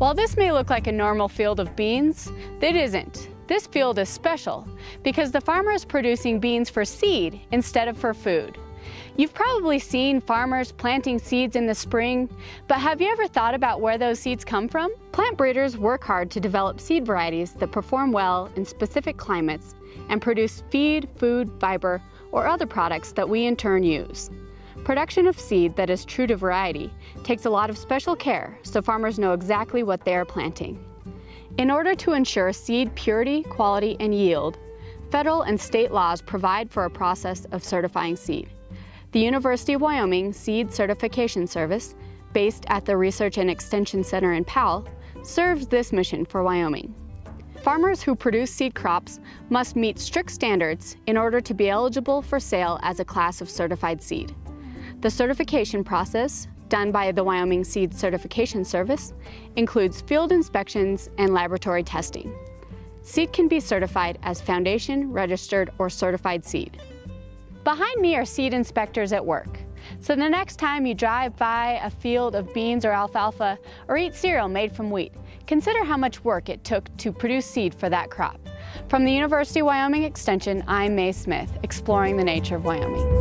While this may look like a normal field of beans, it isn't. This field is special because the farmer is producing beans for seed instead of for food. You've probably seen farmers planting seeds in the spring, but have you ever thought about where those seeds come from? Plant breeders work hard to develop seed varieties that perform well in specific climates and produce feed, food, fiber, or other products that we in turn use. Production of seed that is true to variety takes a lot of special care so farmers know exactly what they are planting. In order to ensure seed purity, quality, and yield, federal and state laws provide for a process of certifying seed. The University of Wyoming Seed Certification Service, based at the Research and Extension Center in Powell, serves this mission for Wyoming. Farmers who produce seed crops must meet strict standards in order to be eligible for sale as a class of certified seed. The certification process, done by the Wyoming Seed Certification Service, includes field inspections and laboratory testing. Seed can be certified as foundation, registered, or certified seed. Behind me are seed inspectors at work. So the next time you drive by a field of beans or alfalfa or eat cereal made from wheat, consider how much work it took to produce seed for that crop. From the University of Wyoming Extension, I'm Mae Smith, exploring the nature of Wyoming.